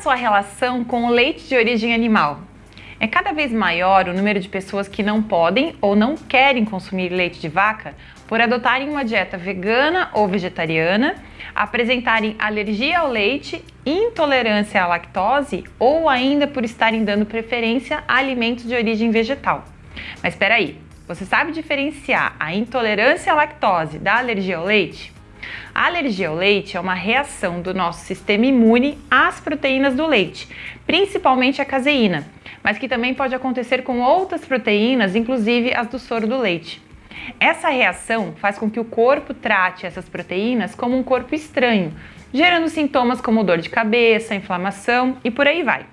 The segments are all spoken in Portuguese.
sua relação com o leite de origem animal? É cada vez maior o número de pessoas que não podem ou não querem consumir leite de vaca por adotarem uma dieta vegana ou vegetariana, apresentarem alergia ao leite, intolerância à lactose ou ainda por estarem dando preferência a alimentos de origem vegetal. Mas espera aí, você sabe diferenciar a intolerância à lactose da alergia ao leite? A alergia ao leite é uma reação do nosso sistema imune às proteínas do leite, principalmente a caseína, mas que também pode acontecer com outras proteínas, inclusive as do soro do leite. Essa reação faz com que o corpo trate essas proteínas como um corpo estranho, gerando sintomas como dor de cabeça, inflamação e por aí vai.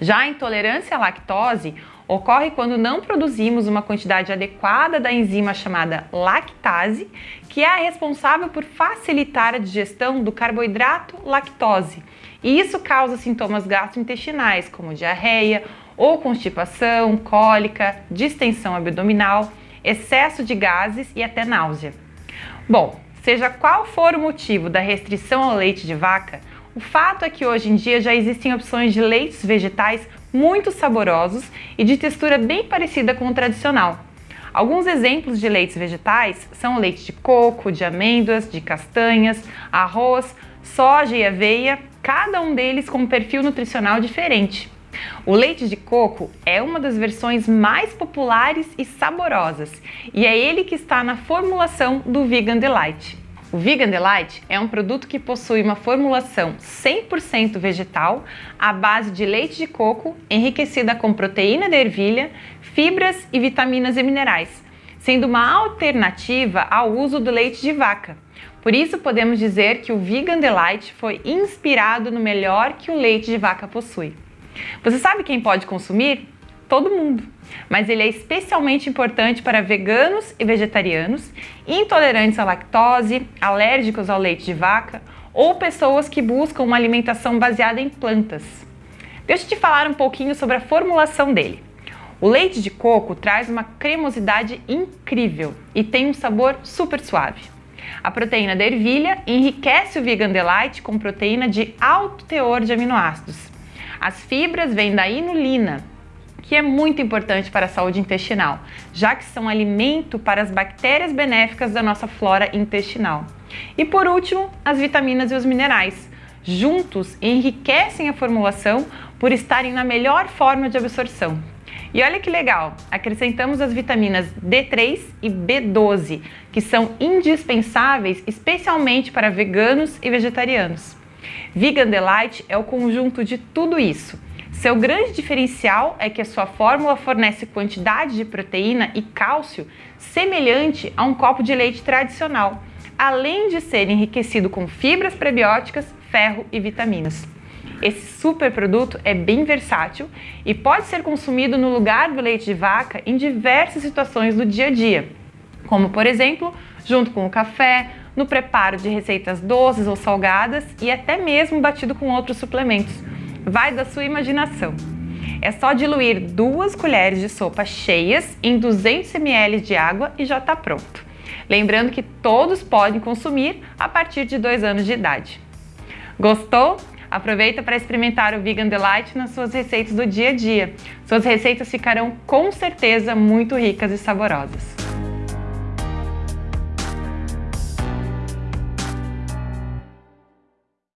Já a intolerância à lactose ocorre quando não produzimos uma quantidade adequada da enzima chamada lactase, que é a responsável por facilitar a digestão do carboidrato lactose. E isso causa sintomas gastrointestinais, como diarreia ou constipação, cólica, distensão abdominal, excesso de gases e até náusea. Bom, seja qual for o motivo da restrição ao leite de vaca, o fato é que hoje em dia já existem opções de leites vegetais muito saborosos e de textura bem parecida com o tradicional. Alguns exemplos de leites vegetais são o leite de coco, de amêndoas, de castanhas, arroz, soja e aveia, cada um deles com um perfil nutricional diferente. O leite de coco é uma das versões mais populares e saborosas, e é ele que está na formulação do Vegan Delight. O Vegan Delight é um produto que possui uma formulação 100% vegetal à base de leite de coco enriquecida com proteína de ervilha, fibras e vitaminas e minerais, sendo uma alternativa ao uso do leite de vaca. Por isso podemos dizer que o Vegan Delight foi inspirado no melhor que o leite de vaca possui. Você sabe quem pode consumir? Todo mundo. Mas ele é especialmente importante para veganos e vegetarianos, intolerantes à lactose, alérgicos ao leite de vaca ou pessoas que buscam uma alimentação baseada em plantas. Deixa eu te falar um pouquinho sobre a formulação dele. O leite de coco traz uma cremosidade incrível e tem um sabor super suave. A proteína da ervilha enriquece o Vegan Delight com proteína de alto teor de aminoácidos. As fibras vêm da inulina, que é muito importante para a saúde intestinal, já que são alimento para as bactérias benéficas da nossa flora intestinal. E por último, as vitaminas e os minerais. Juntos enriquecem a formulação por estarem na melhor forma de absorção. E olha que legal, acrescentamos as vitaminas D3 e B12, que são indispensáveis especialmente para veganos e vegetarianos. Vegan Delight é o conjunto de tudo isso. Seu grande diferencial é que a sua fórmula fornece quantidade de proteína e cálcio semelhante a um copo de leite tradicional, além de ser enriquecido com fibras prebióticas, ferro e vitaminas. Esse super produto é bem versátil e pode ser consumido no lugar do leite de vaca em diversas situações do dia a dia, como por exemplo, junto com o café, no preparo de receitas doces ou salgadas e até mesmo batido com outros suplementos. Vai da sua imaginação. É só diluir duas colheres de sopa cheias em 200 ml de água e já está pronto. Lembrando que todos podem consumir a partir de 2 anos de idade. Gostou? Aproveita para experimentar o Vegan Delight nas suas receitas do dia a dia. Suas receitas ficarão com certeza muito ricas e saborosas.